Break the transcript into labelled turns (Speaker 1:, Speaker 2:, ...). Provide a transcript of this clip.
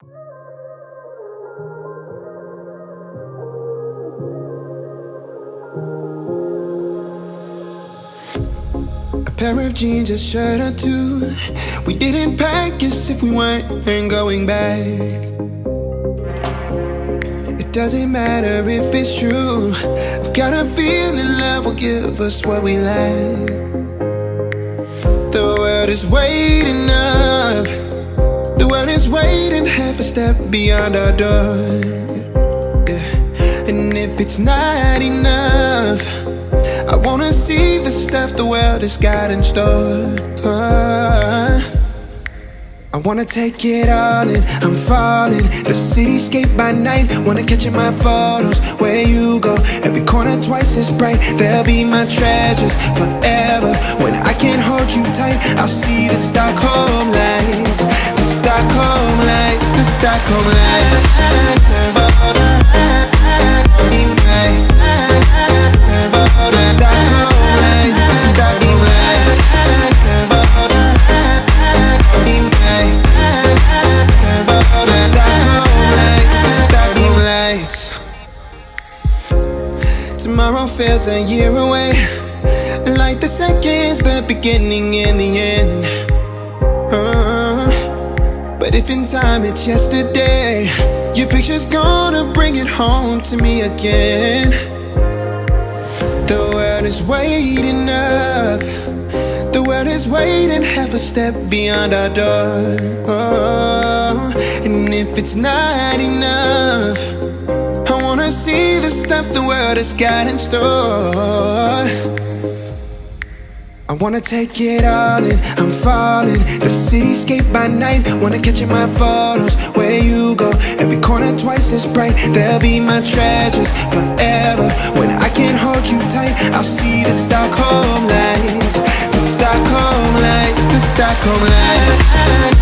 Speaker 1: A pair of jeans, a shirt or two. We didn't pack as if we weren't going back. It doesn't matter if it's true. I've got a feeling love will give us what we lack. The world is waiting up. Step beyond our door. Yeah. And if it's not enough, I wanna see the stuff the world has got in store. I wanna take it all in, I'm falling. The cityscape by night, wanna catch in my photos. Where you go, every corner twice as bright. They'll be my treasures forever. When I can't hold you tight, I'll see the Stockholm Stockholm lights. Tomorrow feels a year away. Like the seconds, the beginning and the end if in time it's yesterday Your picture's gonna bring it home to me again. The world is waiting up. The world is waiting half a step beyond our door. Oh, And if it's not enough I wanna see the stuff the world has got in store. I wanna take it all in, I'm falling. The cityscape by night, wanna catch in my photos. Where you go, every corner twice as bright. They'll be my treasures forever. When I can't hold you tight, I'll see the Stockholm lights. The Stockholm lights, the Stockholm lights.